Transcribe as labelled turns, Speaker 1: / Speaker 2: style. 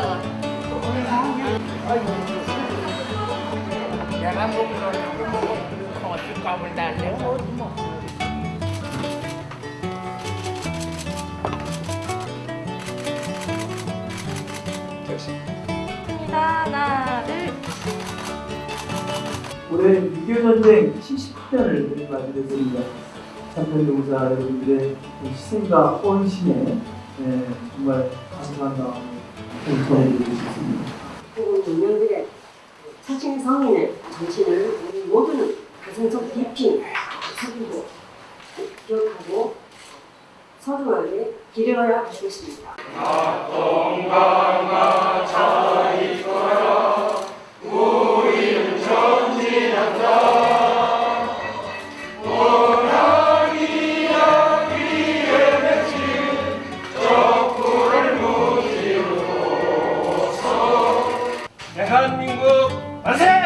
Speaker 1: 먹어봐
Speaker 2: 하나 둘
Speaker 3: 올해 6.25전쟁 70주년을 맞이게 됐습니다. 참편동사 여러분들의 그 희생과 헌신에 예, 정말 감사한 마음. 전해드리고 싶습니다.
Speaker 4: 국민들의 사칭 성인의 정신을 우리 모두는 가슴 속 깊이 새기고 기억하고 소중하게 기려야 하겠습니다.
Speaker 5: 건강한 자 カンニングをせ